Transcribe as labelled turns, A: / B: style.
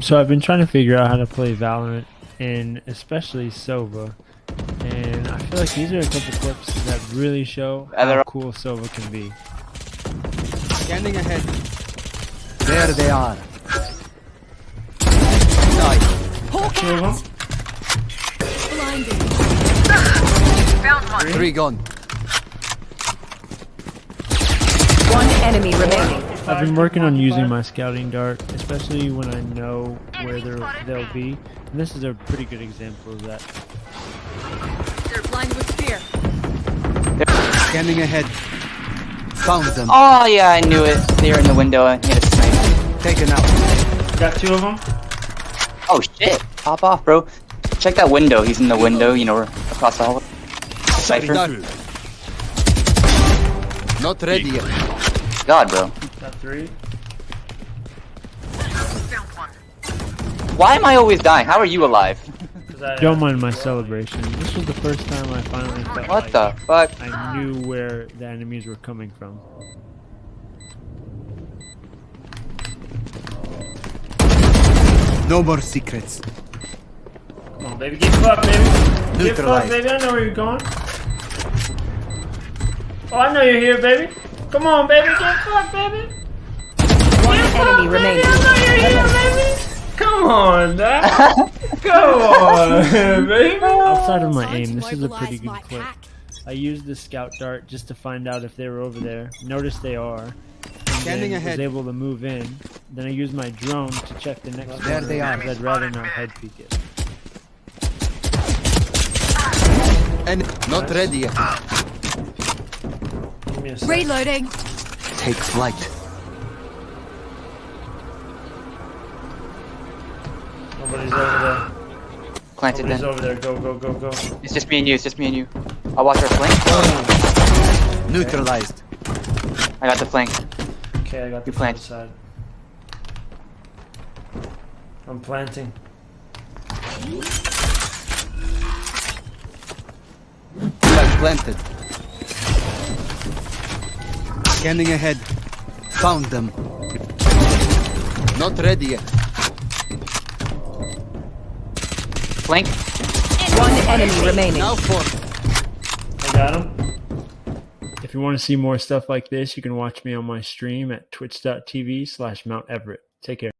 A: So I've been trying to figure out how to play Valorant, and especially Sova. And I feel like these are a couple clips that really show how cool Sova can be.
B: Scanning ahead.
C: There they are.
A: Two of them.
C: Three gone.
D: One enemy remaining.
A: I've been working on using my scouting dart, especially when I know where they're, they'll be. And this is a pretty good example of that.
D: They're blind with fear.
B: Scanning ahead.
C: Found them.
E: Oh yeah, I knew it. They were in the window and hit a snipe.
C: Taken out.
A: Got two of them.
E: Oh shit! Pop off, bro. Check that window. He's in the window. You know, across the hallway.
C: Cypher. Not ready yet.
E: God, bro.
A: Got three.
E: Why am I always dying? How are you alive?
A: Don't mind my celebration. This was the first time I finally felt
E: What
A: like
E: the fuck?
A: I knew where the enemies were coming from.
C: No more secrets.
A: Come on, baby, get fucked, baby. Get fucked, baby. I know where you're going. Oh, I know you're here, baby. Come on, baby, get fucked, baby.
D: One
A: Get fucked,
D: enemy
A: baby.
D: remaining.
A: I know you're here, baby. Come on, Dad. Come on, baby. Outside of my aim, this is a pretty good clip. I used the scout dart just to find out if they were over there. Notice they are. And
B: Scanning
A: then
B: ahead.
A: was able to move in. Then I used my drone to check the next
C: There
A: corner
C: they are.
A: I'd rather not head peek it.
C: And not ready yet.
A: Give me a sec.
D: Reloading.
C: Take flight.
A: Nobody's over there.
E: Planted
A: Nobody's
E: then.
A: over there. Go, go, go, go.
E: It's just me and you. It's just me and you. I'll watch our flank. Oh.
C: Neutralized.
E: I got the flank.
A: Okay, I got the
E: You plant.
A: front side. I'm planting.
C: Planted.
B: Scanning ahead.
C: Found them. Not ready yet.
E: Flank.
D: One enemy remaining.
C: Now four.
A: I got him. If you want to see more stuff like this, you can watch me on my stream at twitch.tv slash Mount Everett. Take care.